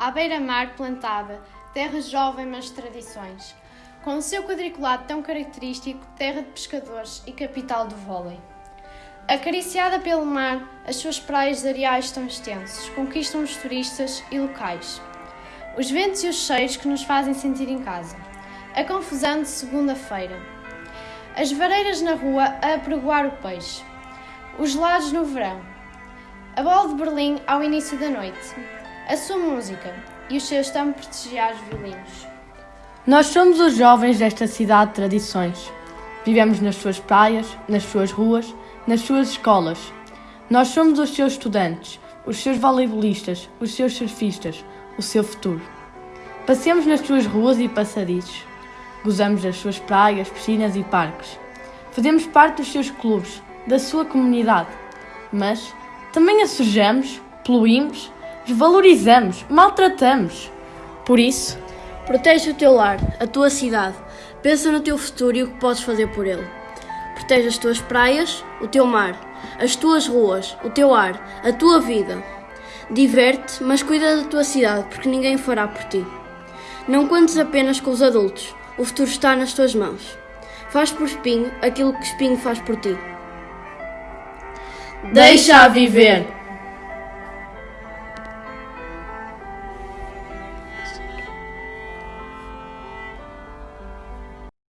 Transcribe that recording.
à beira-mar plantada, terra jovem mas tradições, com o seu quadriculado tão característico, terra de pescadores e capital do vôlei. Acariciada pelo mar, as suas praias de areais tão extensos conquistam os turistas e locais. Os ventos e os cheiros que nos fazem sentir em casa. A confusão de segunda-feira. As vareiras na rua a apregoar o peixe. Os gelados no verão. A bola de Berlim ao início da noite. A sua música e os seus tão prestigiados violinos. Nós somos os jovens desta cidade de tradições. Vivemos nas suas praias, nas suas ruas, nas suas escolas. Nós somos os seus estudantes, os seus voleibolistas, os seus surfistas, o seu futuro. Passemos nas suas ruas e passadizes. Gozamos das suas praias, piscinas e parques. Fazemos parte dos seus clubes, da sua comunidade. Mas também a sujamos, poluímos, desvalorizamos, maltratamos. Por isso, protege o teu lar, a tua cidade. Pensa no teu futuro e o que podes fazer por ele. Protege as tuas praias, o teu mar, as tuas ruas, o teu ar, a tua vida. Diverte, mas cuida da tua cidade, porque ninguém fará por ti. Não contes apenas com os adultos, o futuro está nas tuas mãos. Faz por Espinho aquilo que Espinho faz por ti. Deixa-a viver!